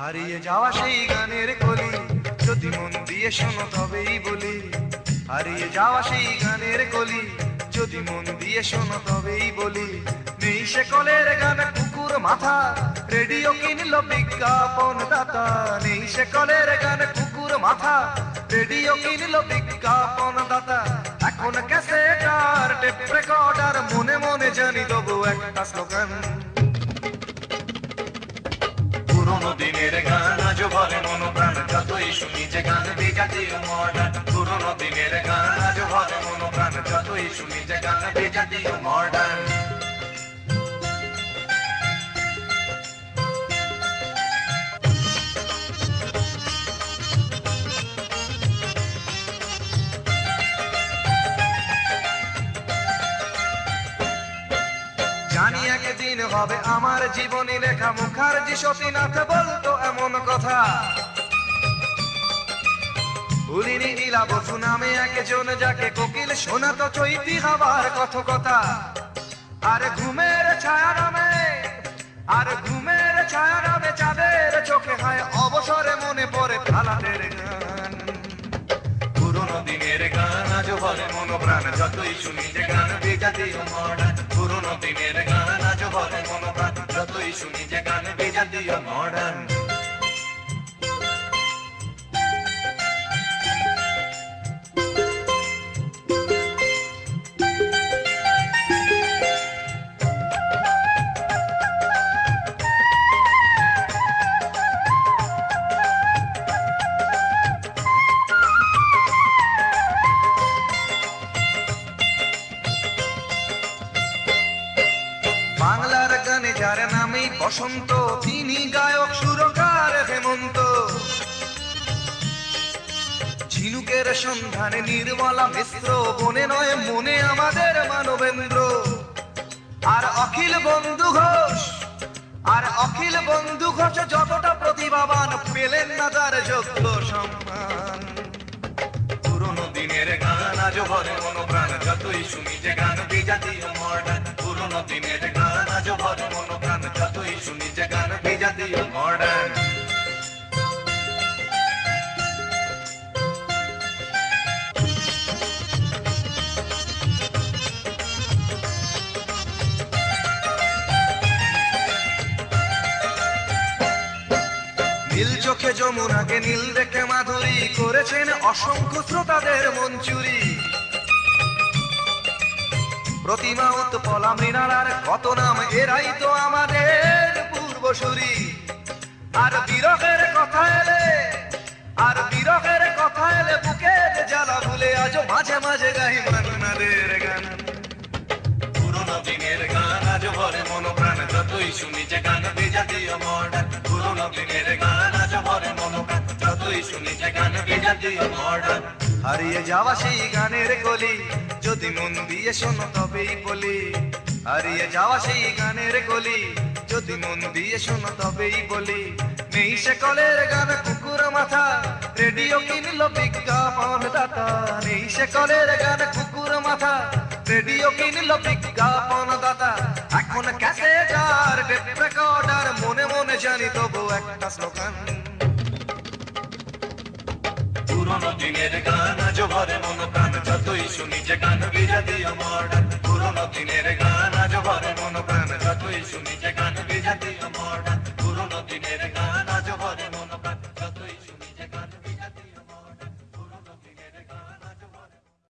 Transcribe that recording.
হারিয়ে যাওয়া সেই গানের কলি। যদি মন দিয়ে শোনো তবেই বলি, হারিয়ে যাওয়া সেই গানের কলি। যদি মন দিয়ে শোনো তবেই বলি নেই সে কলের গান কুকুর মাথা, রেডিও কিনল বিজ্ঞাপন দাতা। নেই সে কলের গান কুকুর মাথা, রেডিও কিনল বিজ্ঞাপন দাতা। এখন ক্যাসেটার টেপ রেকর্ডার মনে মনে জানি তবু একটা স্লোগান। পুরোনো দিনের গান আজও ভরে মন প্রাণ, যতই শুনি যে গান, বেজাতীয় মডার্ন। পুরোনো দিনের গান আজও ভরে মন প্রাণ, যতই শুনি যে গান, বেজাতীয় মডার্ন। জানি একদিন হবে আমার জীবনী লেখা মুখার্জি সতীনাথ বলতো এমন কথা। ভুলিনি নীলা বসু নামে একজন যাকে কোকিল শোনাতো চৈতি হবার আর ঘুমের ছায়া নামে, আর ঘুমের ছায়া নামে চাঁদের চোখে হয় অবসরে মনে পড়ে থালাদের গান। পুরোনো দিনের গান প্রাণ যতই শুনি যে গান মডার্ন। পুরোনো দিনের যতই শুনি যে গান বেজাতীয় মডার্ন। বাংলার গানে যার নামেই বসন্ত, তিনি গায়ক, সুরকার হেমন্ত। ঝিনুকের সন্ধানে নির্মলা মিশ্র, বনে নয় মনে আমাদের মানবেন্দ্র। আর অখিল বন্ধু ঘোষ, আর অখিল বন্ধু ঘোষ যতটা প্রতিভাবান, পেলেন না তার যোগ্য সম্মান। পুরোনো দিনের গান আজও ভরে মন প্রাণ যতই শুনি যে গান, বিজাতীয় মডার্ন পুরোনো দিনের যতই শুনি যে গান বিজাতীয় মডার্ন নীল চোখে যমুনাকে নীল দেখে মাধুরী করেছেন অসংখ্য শ্রোতাদের মঞ্চুরি প্রতিমা উৎপলা মৃণালার, কত নাম? এরাই তো আমাদের পূর্বসূরি। আর বিরহের কথা এলে, আর বিরহের কথা এলে বুকের জ্বালা ভুলে আজও মাঝে মাঝে গাই মান্নাদের গান। পুরোনো দিনের গান আজ ভরে মন প্রাণ যতই শুনি যে গান বেজাতীয় মডার্ন পুরোনো দিনের গান আজ ভরে মন প্রাণ যতই শুনি যে গান বেজাতীয় মডার্ন হারিয়ে যাওয়া সেই গানের কলি। যদি মন দিয়ে শোনো তবেই বলি। হারিয়ে যাওয়া সেই গানের কলি। যদি মন দিয়ে শোনো তবেই বলি। নেই সে কলের গান কুকুর মাথা। রেডিও কিনলো বিজ্ঞাপন দাতা। নেই সে কলের গান কুকুর মাথা। রেডিও কিনলো বিজ্ঞাপন দাতা। এখন ক্যাসেটার টেপ রেকর্ডার, মনে মনে জানি তবু একটা স্লোগান পুরোনো দিনের গান শুনিছে গান বিজাতি মডার্ন পুরনো দিনের গান আজ ভরে মন প্রাণ যতই শুনিছে গান বিজাতি মডার্ন পুরনো দিনের গান